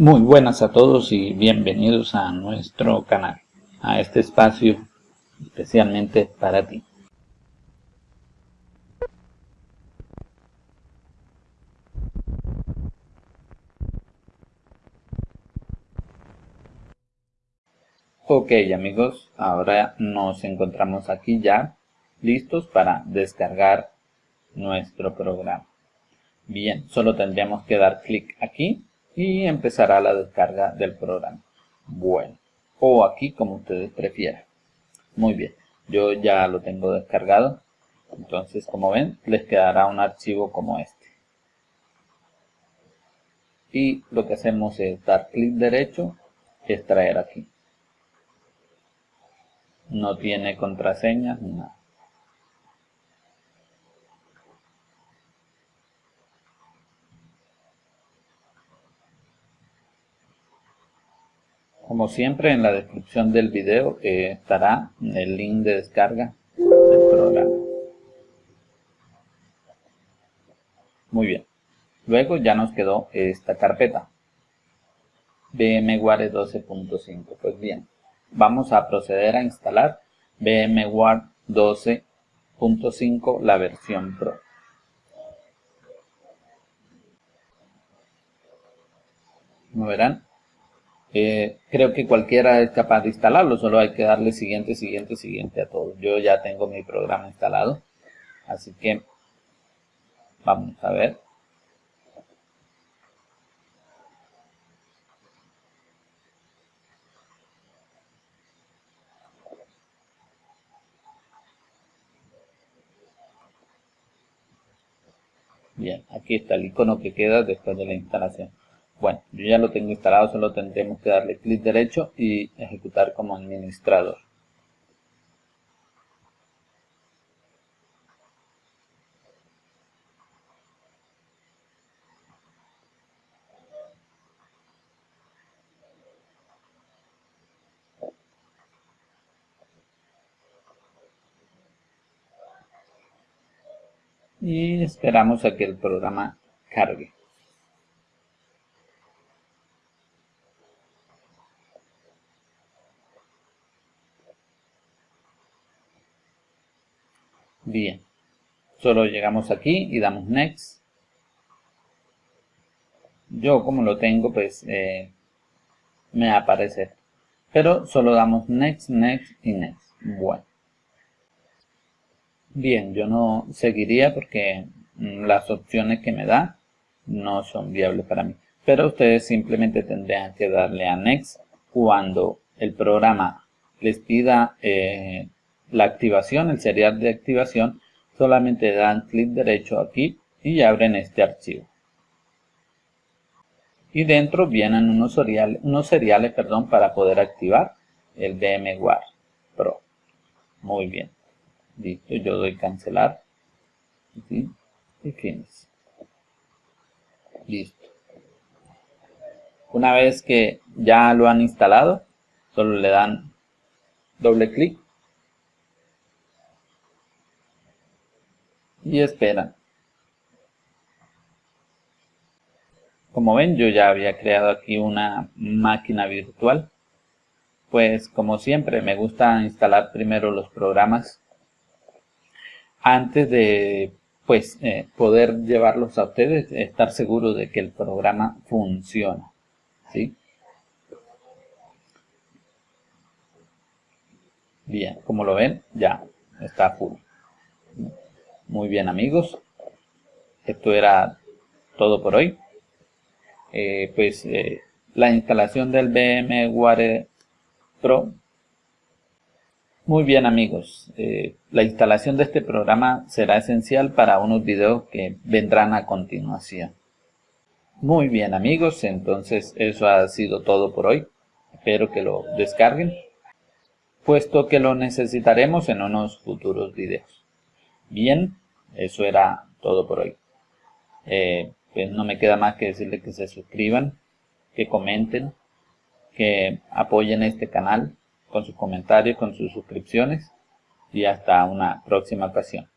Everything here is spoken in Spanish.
Muy buenas a todos y bienvenidos a nuestro canal, a este espacio especialmente para ti. Ok amigos, ahora nos encontramos aquí ya listos para descargar nuestro programa. Bien, solo tendríamos que dar clic aquí y empezará la descarga del programa. Bueno, o aquí como ustedes prefieran. Muy bien, yo ya lo tengo descargado. Entonces, como ven, les quedará un archivo como este. Y lo que hacemos es dar clic derecho, extraer aquí. No tiene contraseña nada. Como siempre en la descripción del video eh, estará el link de descarga del programa. Muy bien. Luego ya nos quedó esta carpeta. VMware 12.5. Pues bien, vamos a proceder a instalar VMware 12.5 la versión Pro. Como verán, eh, creo que cualquiera es capaz de instalarlo, solo hay que darle siguiente, siguiente, siguiente a todo. Yo ya tengo mi programa instalado, así que vamos a ver. Bien, aquí está el icono que queda después de la instalación. Bueno, yo ya lo tengo instalado, solo tendremos que darle clic derecho y ejecutar como administrador. y esperamos a que el programa cargue. Bien, solo llegamos aquí y damos Next. Yo como lo tengo, pues eh, me aparece. Pero solo damos Next, Next y Next. Bueno. Bien, yo no seguiría porque mm, las opciones que me da no son viables para mí. Pero ustedes simplemente tendrían que darle a Next cuando el programa les pida eh, la activación, el serial de activación, solamente dan clic derecho aquí y abren este archivo. Y dentro vienen unos seriales, unos seriales perdón, para poder activar el VMware Pro. Muy bien. Listo, yo doy cancelar. Y finish. Listo. Una vez que ya lo han instalado, solo le dan doble clic y esperan. Como ven, yo ya había creado aquí una máquina virtual. Pues como siempre, me gusta instalar primero los programas antes de pues eh, poder llevarlos a ustedes, estar seguro de que el programa funciona. ¿sí? Bien, como lo ven, ya está full. Muy bien amigos, esto era todo por hoy. Eh, pues eh, la instalación del VMware Pro. Muy bien amigos, eh, la instalación de este programa será esencial para unos videos que vendrán a continuación. Muy bien amigos, entonces eso ha sido todo por hoy. Espero que lo descarguen, puesto que lo necesitaremos en unos futuros videos. Bien, eso era todo por hoy. Eh, pues no me queda más que decirles que se suscriban, que comenten, que apoyen este canal con sus comentarios, con sus suscripciones y hasta una próxima ocasión.